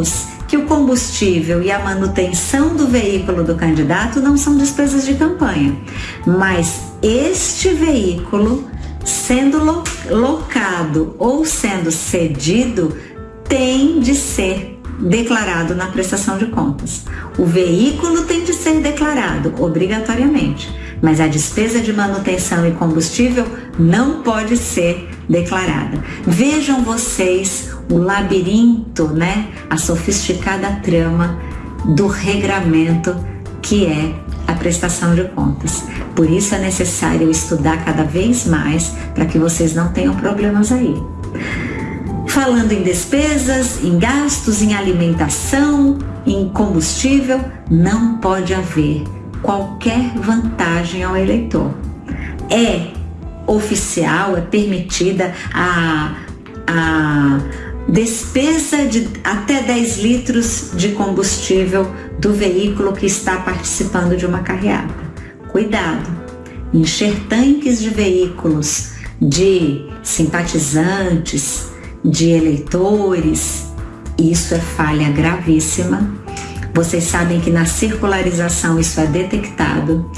lembramos que o combustível e a manutenção do veículo do candidato não são despesas de campanha, mas este veículo, sendo locado ou sendo cedido, tem de ser declarado na prestação de contas. O veículo tem de ser declarado obrigatoriamente, mas a despesa de manutenção e combustível não pode ser declarada. Vejam vocês o labirinto, né, a sofisticada trama do regramento que é a prestação de contas. Por isso é necessário estudar cada vez mais para que vocês não tenham problemas aí. Falando em despesas, em gastos, em alimentação, em combustível, não pode haver qualquer vantagem ao eleitor. É oficial, é permitida a, a despesa de até 10 litros de combustível do veículo que está participando de uma carreata. Cuidado! Encher tanques de veículos de simpatizantes, de eleitores, isso é falha gravíssima. Vocês sabem que na circularização isso é detectado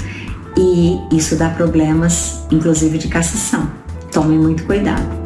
e isso dá problemas, inclusive de cassação. Tomem muito cuidado.